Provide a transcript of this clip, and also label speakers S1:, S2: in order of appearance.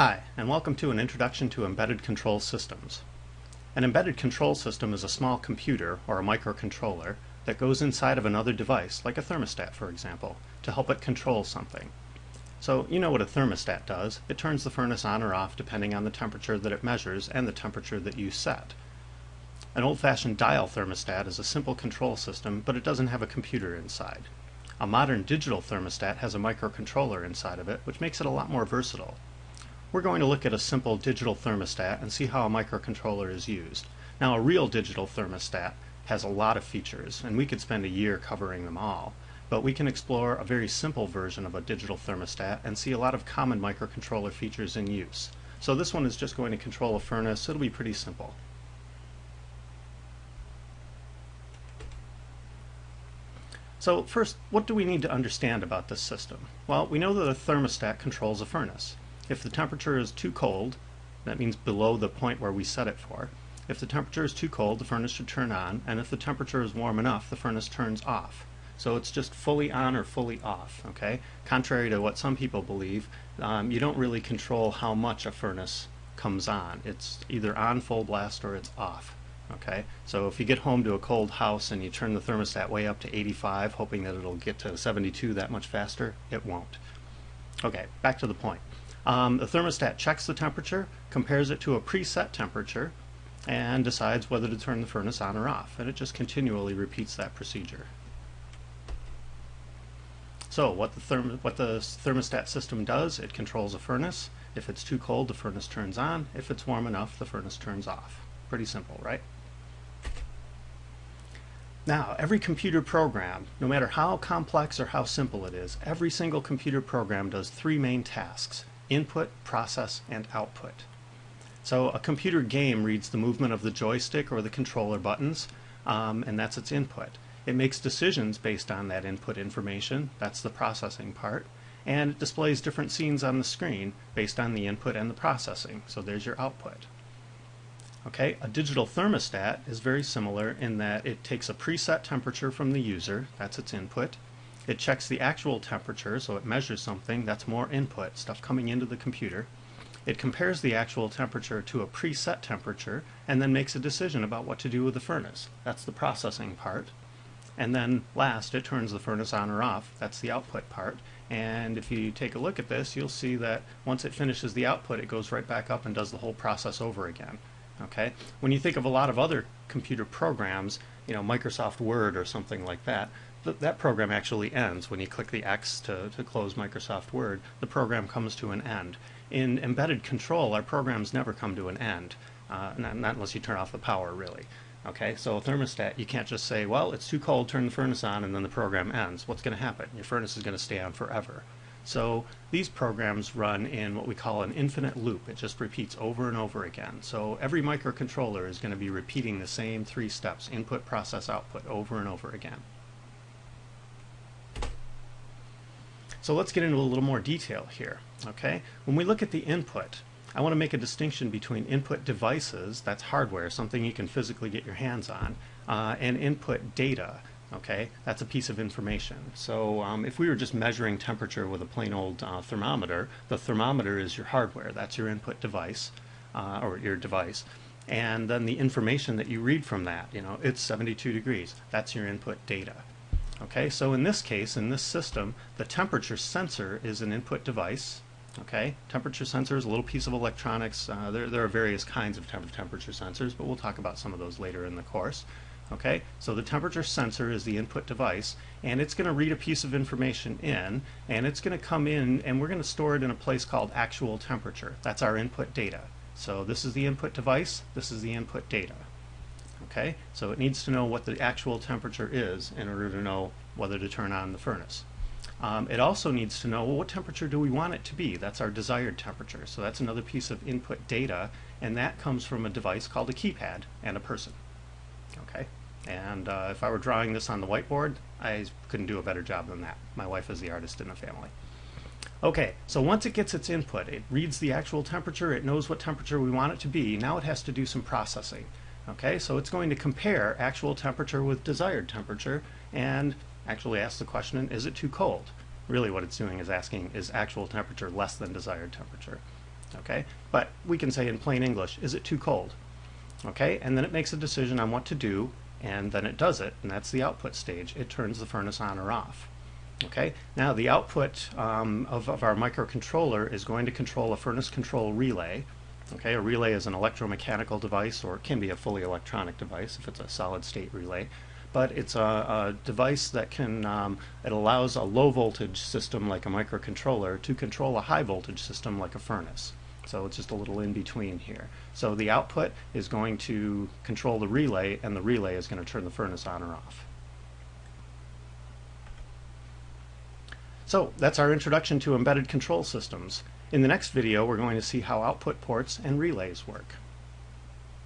S1: Hi, and welcome to an introduction to embedded control systems. An embedded control system is a small computer, or a microcontroller, that goes inside of another device, like a thermostat for example, to help it control something. So you know what a thermostat does. It turns the furnace on or off depending on the temperature that it measures and the temperature that you set. An old-fashioned dial thermostat is a simple control system, but it doesn't have a computer inside. A modern digital thermostat has a microcontroller inside of it, which makes it a lot more versatile. We're going to look at a simple digital thermostat and see how a microcontroller is used. Now a real digital thermostat has a lot of features and we could spend a year covering them all. But we can explore a very simple version of a digital thermostat and see a lot of common microcontroller features in use. So this one is just going to control a furnace. It'll be pretty simple. So first, what do we need to understand about this system? Well, we know that a thermostat controls a furnace. If the temperature is too cold, that means below the point where we set it for. If the temperature is too cold, the furnace should turn on, and if the temperature is warm enough, the furnace turns off. So it's just fully on or fully off, okay? Contrary to what some people believe, um, you don't really control how much a furnace comes on. It's either on full blast or it's off, okay? So if you get home to a cold house and you turn the thermostat way up to 85, hoping that it'll get to 72 that much faster, it won't. Okay, back to the point. Um, the thermostat checks the temperature, compares it to a preset temperature, and decides whether to turn the furnace on or off. And it just continually repeats that procedure. So what the, therm what the thermostat system does, it controls a furnace. If it's too cold, the furnace turns on. If it's warm enough, the furnace turns off. Pretty simple, right? Now, every computer program, no matter how complex or how simple it is, every single computer program does three main tasks input, process, and output. So a computer game reads the movement of the joystick or the controller buttons, um, and that's its input. It makes decisions based on that input information, that's the processing part, and it displays different scenes on the screen based on the input and the processing, so there's your output. Okay, a digital thermostat is very similar in that it takes a preset temperature from the user, that's its input, it checks the actual temperature, so it measures something, that's more input, stuff coming into the computer. It compares the actual temperature to a preset temperature and then makes a decision about what to do with the furnace. That's the processing part. And then last, it turns the furnace on or off. That's the output part. And if you take a look at this, you'll see that once it finishes the output, it goes right back up and does the whole process over again. Okay? When you think of a lot of other computer programs, you know, Microsoft Word or something like that, th that program actually ends. When you click the X to, to close Microsoft Word, the program comes to an end. In embedded control, our programs never come to an end, uh, not, not unless you turn off the power, really. Okay, so a thermostat, you can't just say, well, it's too cold, turn the furnace on, and then the program ends. What's going to happen? Your furnace is going to stay on forever. So these programs run in what we call an infinite loop. It just repeats over and over again. So every microcontroller is going to be repeating the same three steps, input, process, output, over and over again. So let's get into a little more detail here. Okay, when we look at the input, I want to make a distinction between input devices, that's hardware, something you can physically get your hands on, uh, and input data. Okay, that's a piece of information. So um, if we were just measuring temperature with a plain old uh, thermometer, the thermometer is your hardware, that's your input device, uh, or your device. And then the information that you read from that, you know, it's 72 degrees, that's your input data. Okay, so in this case, in this system, the temperature sensor is an input device. Okay, temperature sensor is a little piece of electronics. Uh, there, there are various kinds of temp temperature sensors, but we'll talk about some of those later in the course. Okay, so the temperature sensor is the input device, and it's going to read a piece of information in, and it's going to come in, and we're going to store it in a place called actual temperature. That's our input data. So this is the input device, this is the input data. Okay, so it needs to know what the actual temperature is in order to know whether to turn on the furnace. Um, it also needs to know well, what temperature do we want it to be. That's our desired temperature. So that's another piece of input data, and that comes from a device called a keypad and a person. Okay, and uh, if I were drawing this on the whiteboard, I couldn't do a better job than that. My wife is the artist in the family. Okay, so once it gets its input, it reads the actual temperature, it knows what temperature we want it to be. Now it has to do some processing. Okay, so it's going to compare actual temperature with desired temperature and actually ask the question, is it too cold? Really what it's doing is asking, is actual temperature less than desired temperature? Okay, but we can say in plain English, is it too cold? Okay, and then it makes a decision on what to do, and then it does it, and that's the output stage. It turns the furnace on or off. Okay, now the output um, of, of our microcontroller is going to control a furnace control relay. Okay, a relay is an electromechanical device, or it can be a fully electronic device if it's a solid state relay. But it's a, a device that can, um, it allows a low voltage system like a microcontroller to control a high voltage system like a furnace. So it's just a little in between here. So the output is going to control the relay, and the relay is going to turn the furnace on or off. So that's our introduction to embedded control systems. In the next video, we're going to see how output ports and relays work.